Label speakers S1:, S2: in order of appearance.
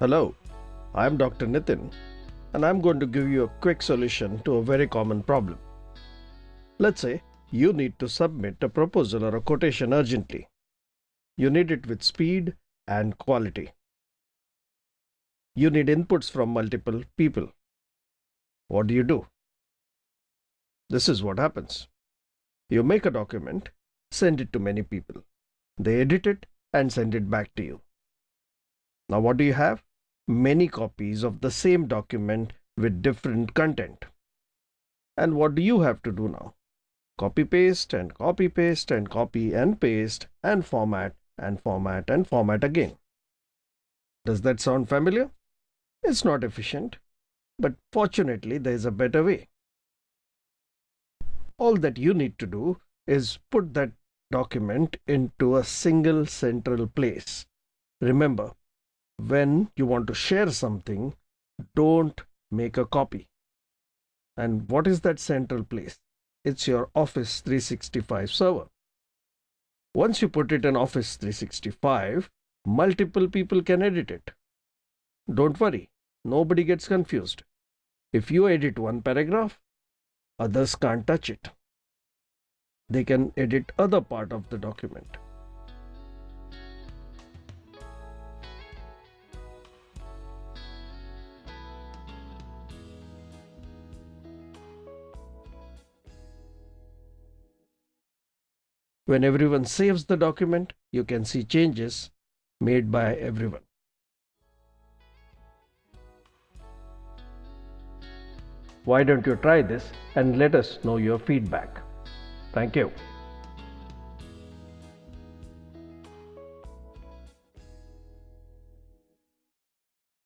S1: Hello, I'm Dr. Nitin, and I'm going to give you a quick solution to a very common problem. Let's say you need to submit a proposal or a quotation urgently. You need it with speed and quality. You need inputs from multiple people. What do you do? This is what happens. You make a document, send it to many people. They edit it and send it back to you. Now, what do you have? Many copies of the same document with different content. And what do you have to do now? Copy paste and copy paste and copy and paste and format and format and format again. Does that sound familiar? It's not efficient, but fortunately there is a better way. All that you need to do is put that document into a single central place. Remember, when you want to share something, don't make a copy. And what is that central place? It's your Office 365 server. Once you put it in Office 365, multiple people can edit it. Don't worry, nobody gets confused. If you edit one paragraph, others can't touch it. They can edit other part of the document. When everyone saves the document, you can see changes made by everyone. Why don't you try this and let us know your feedback? Thank you.